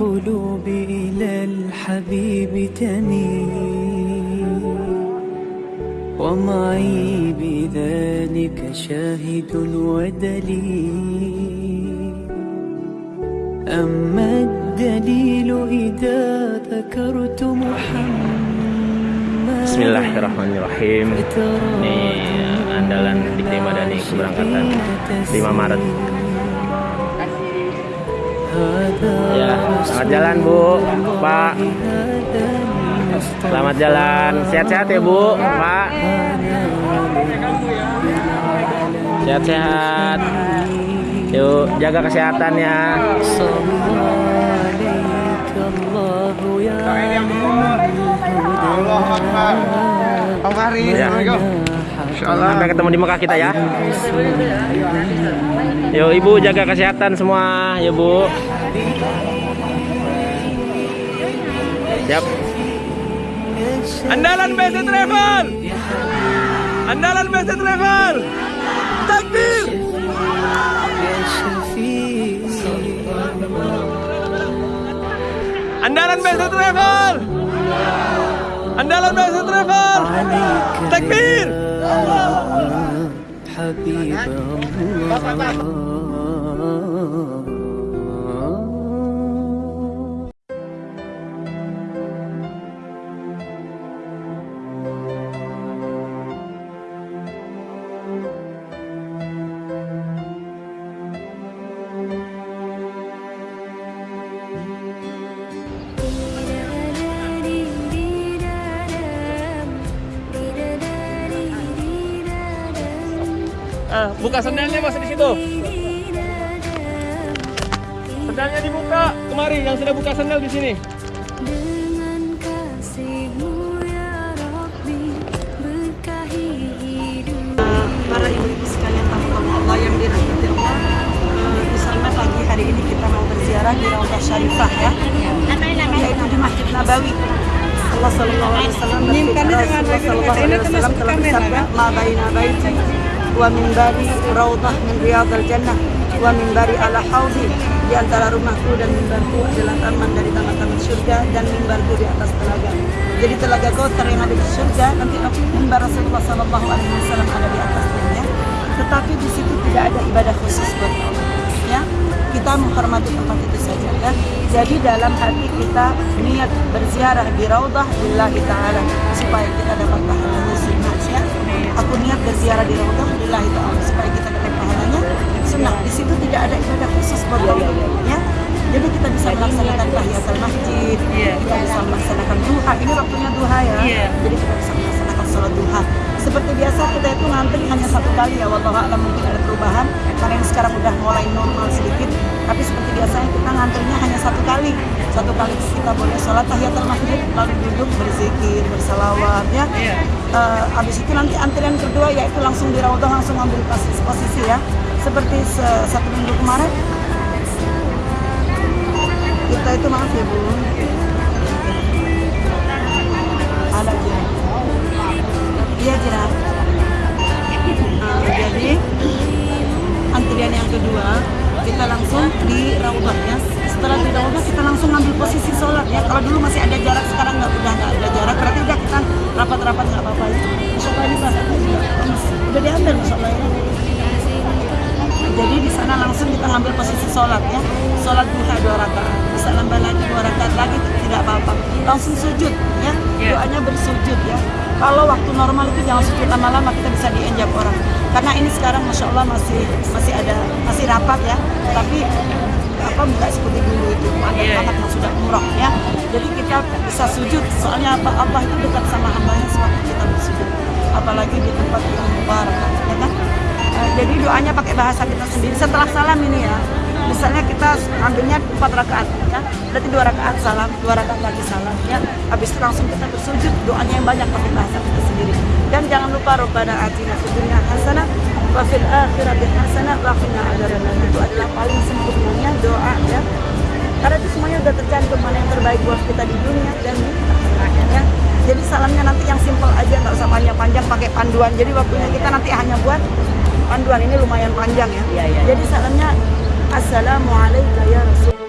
القلوب إلى الحبيب تميل ومعي بذلك شاهد ودليل. أما الدليل إذا ذكرت محمد Bismillahirrahmanirrahim Ini andalan di Madani keberangkatan 5 Maret Ya, selamat jalan Bu, Pak Selamat jalan, sehat-sehat ya Bu, Pak Sehat-sehat Yuk, jaga kesehatan ya. Om Fahri, Ya. Sampai ketemu di Mekah kita ya. Yuk Ibu jaga kesehatan semua Ya Bu. Siap Andalan BC Travel. Andalan BC Travel. Takbir Andalan Best Travel. Andalan Best Travel. Takbir. Habib Allah. Ah, buka sendalnya mas di situ. Sendalnya dibuka. Kemari yang sudah buka sendal di sini. Dengan kasihmu ya Rabbi Berkahi hidup para ibu-ibu sekalian tamu Allah yang dirahmati Allah Eh, di sana pagi hari ini kita mau berziarah di Raudhah Syarifah ya yaitu di Masjid Nabawi Allah Sallallahu Alaihi Wasallam berfirman Rasulullah Sallallahu Alaihi Wasallam telah bersabda ma baina baiti wa minbari raudhah min riyadil jannah wa minbari ala haudi di antara rumahku dan mimbarku adalah taman dari taman-taman surga dan mimbarku di atas telaga. Jadi telaga Kautsar yang ada di surga nanti mimbar Rasulullah Sallallahu Alaihi Wasallam ada di atasnya ya tetapi di situ tidak ada ibadah khusus buat Allah ya. Kita menghormati tempat itu saja ya. Jadi dalam hati kita niat berziarah di raudhah lillahi taala supaya kita dapat pahalanya ya aku niat berziarah di raudhah lillahi taala supaya kita dapat pahalanya. Sunnah di situ tidak ada ibadah khusus buat Allah ya jadi kita bisa melaksanakan tahiyatul masjid kita bisa melaksanakan duha. Ini waktunya duha ya. Jadi kita bisa melaksanakan sholat duha. Seperti biasa kita itu ngantri hanya satu kali ya a'lam mungkin ada perubahan. Karena yang kita boleh sholat tahiyatul masjid lalu duduk berzikir bersalawat ya. Eh, habis itu nanti antrian kedua yaitu langsung di raudhah langsung ambil posisi, posisi ya. Seperti se- satu minggu kemarin. Kita itu maaf ya bu ngambil posisi sholat ya. Sholat duha dua rakaat. Bisa nambah lagi dua rakaat lagi tidak apa-apa. Langsung sujud ya. Doanya bersujud ya. Kalau waktu normal itu jangan sujud lama-lama kita bisa dienjab orang. Karena ini sekarang masya Allah masih masih ada masih rapat ya. Tapi apa nggak seperti dulu itu. Ada banget yang sudah umroh ya. Jadi kita bisa sujud. Soalnya apa Allah itu dekat sama hambanya sewaktu kita bersujud. Apalagi di tempat yang mubarak ya kan? Eh, jadi doanya pakai bahasa kita setelah salam ini ya misalnya kita ambilnya empat rakaat ya. Berarti dua rakaat salam dua rakaat lagi salam ya. Habis itu langsung kita bersujud doanya yang banyak pakai bahasa kita sendiri. Dan jangan lupa robbana atina fid dunya hasanah wa fil akhirati hasanah wa qina adzabannar. Itu adalah paling sempurnanya doa ya. Karena itu semuanya udah tercantum mana yang terbaik buat kita di dunia dan di akhirat ya. Jadi salamnya nanti yang simpel aja nggak usah panjang-panjang pakai panduan. Jadi waktunya kita nanti hanya buat panduan ini lumayan panjang ya. Jadi salamnya assalamualaikum ya rasul